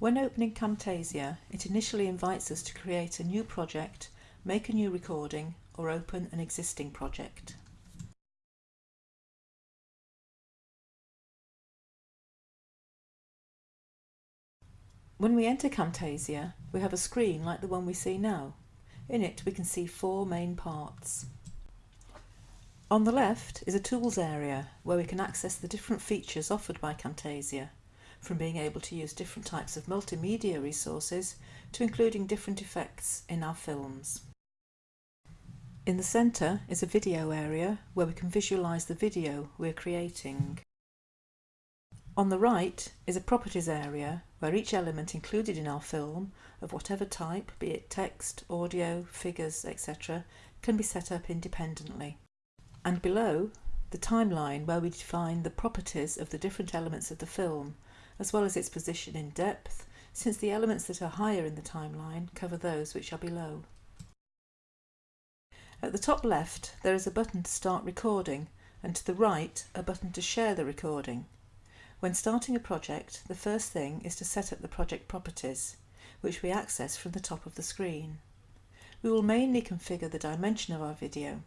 When opening Camtasia, it initially invites us to create a new project, make a new recording, or open an existing project. When we enter Camtasia, we have a screen like the one we see now. In it we can see four main parts. On the left is a Tools area where we can access the different features offered by Camtasia from being able to use different types of multimedia resources to including different effects in our films. In the centre is a video area where we can visualise the video we're creating. On the right is a properties area where each element included in our film, of whatever type, be it text, audio, figures, etc., can be set up independently. And below, the timeline where we define the properties of the different elements of the film as well as its position in depth, since the elements that are higher in the timeline cover those which are below. At the top left there is a button to start recording and to the right a button to share the recording. When starting a project the first thing is to set up the project properties which we access from the top of the screen. We will mainly configure the dimension of our video.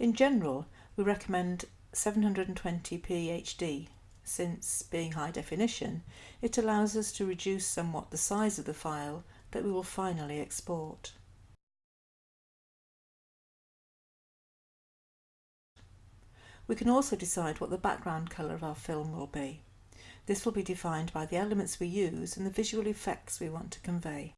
In general we recommend 720p HD since, being high definition, it allows us to reduce somewhat the size of the file that we will finally export. We can also decide what the background colour of our film will be. This will be defined by the elements we use and the visual effects we want to convey.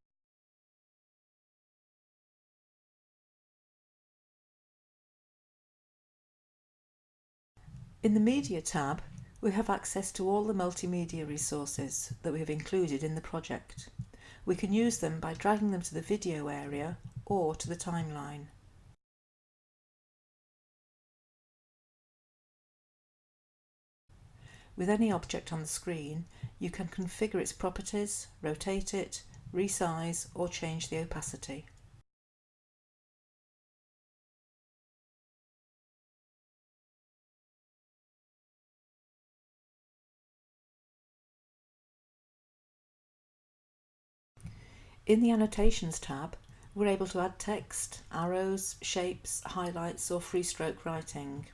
In the Media tab, we have access to all the multimedia resources that we have included in the project. We can use them by dragging them to the video area or to the timeline. With any object on the screen, you can configure its properties, rotate it, resize or change the opacity. In the Annotations tab, we're able to add text, arrows, shapes, highlights or free stroke writing.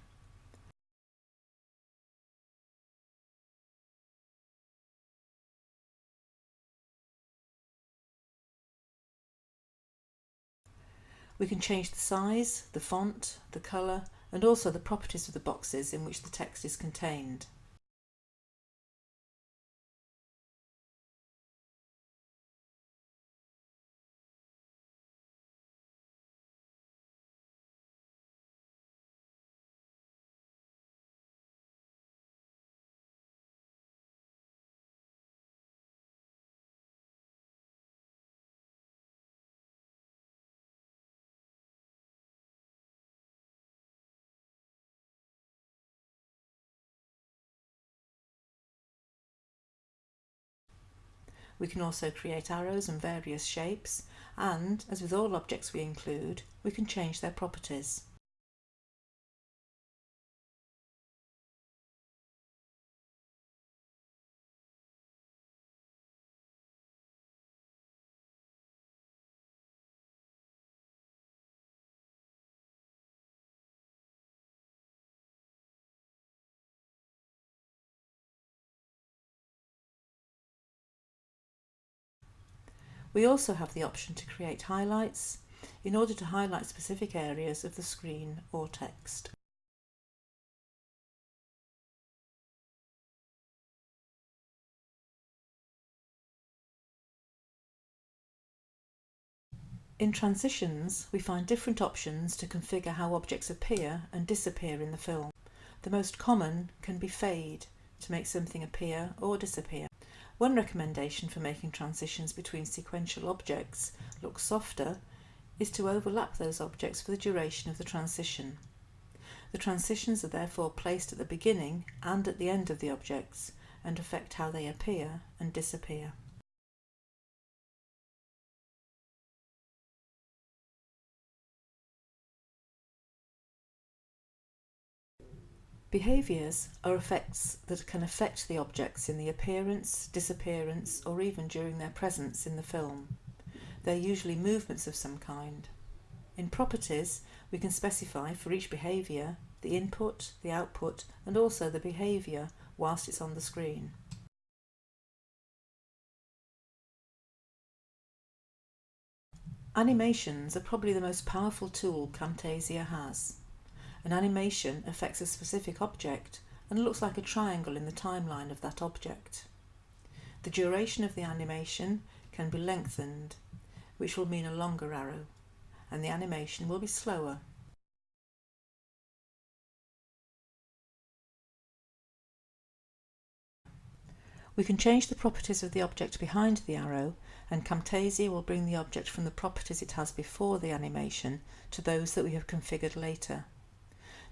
We can change the size, the font, the colour and also the properties of the boxes in which the text is contained. We can also create arrows and various shapes and, as with all objects we include, we can change their properties. We also have the option to create highlights in order to highlight specific areas of the screen or text. In transitions, we find different options to configure how objects appear and disappear in the film. The most common can be fade to make something appear or disappear. One recommendation for making transitions between sequential objects look softer is to overlap those objects for the duration of the transition. The transitions are therefore placed at the beginning and at the end of the objects and affect how they appear and disappear. Behaviours are effects that can affect the objects in the appearance, disappearance or even during their presence in the film. They're usually movements of some kind. In properties, we can specify for each behaviour the input, the output and also the behaviour whilst it's on the screen. Animations are probably the most powerful tool Camtasia has. An animation affects a specific object and looks like a triangle in the timeline of that object. The duration of the animation can be lengthened, which will mean a longer arrow, and the animation will be slower. We can change the properties of the object behind the arrow and Camtasia will bring the object from the properties it has before the animation to those that we have configured later.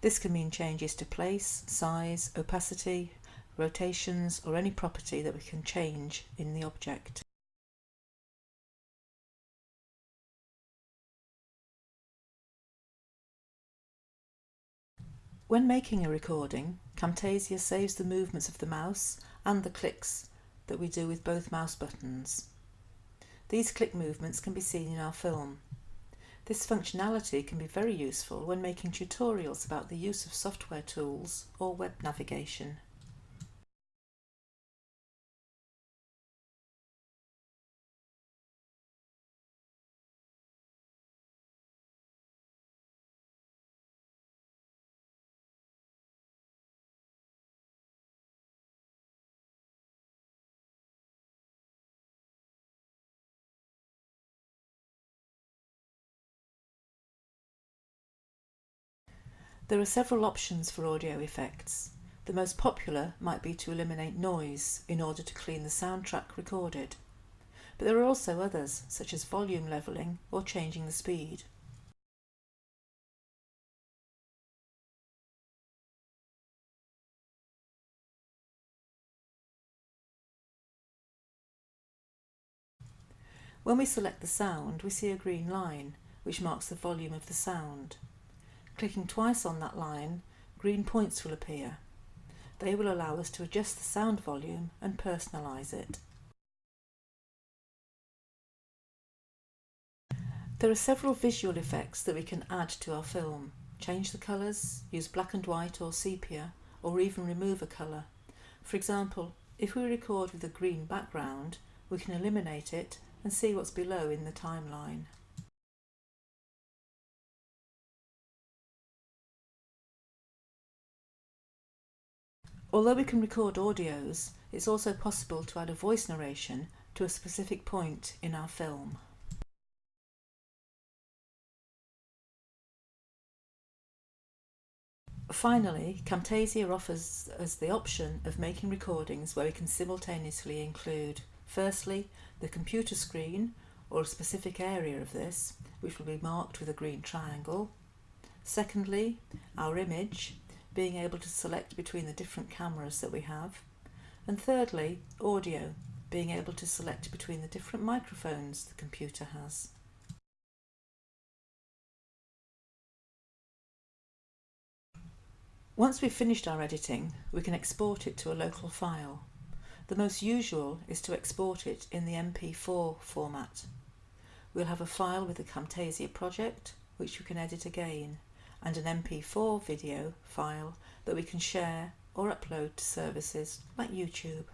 This can mean changes to place, size, opacity, rotations or any property that we can change in the object. When making a recording, Camtasia saves the movements of the mouse and the clicks that we do with both mouse buttons. These click movements can be seen in our film. This functionality can be very useful when making tutorials about the use of software tools or web navigation. There are several options for audio effects. The most popular might be to eliminate noise in order to clean the soundtrack recorded. But there are also others, such as volume levelling or changing the speed. When we select the sound, we see a green line, which marks the volume of the sound. Clicking twice on that line, green points will appear. They will allow us to adjust the sound volume and personalise it. There are several visual effects that we can add to our film. Change the colours, use black and white or sepia, or even remove a colour. For example, if we record with a green background, we can eliminate it and see what's below in the timeline. Although we can record audios, it's also possible to add a voice narration to a specific point in our film. Finally, Camtasia offers us the option of making recordings where we can simultaneously include firstly the computer screen or a specific area of this which will be marked with a green triangle, secondly our image being able to select between the different cameras that we have. And thirdly, audio, being able to select between the different microphones the computer has. Once we've finished our editing, we can export it to a local file. The most usual is to export it in the MP4 format. We'll have a file with the Camtasia project, which you can edit again and an MP4 video file that we can share or upload to services like YouTube.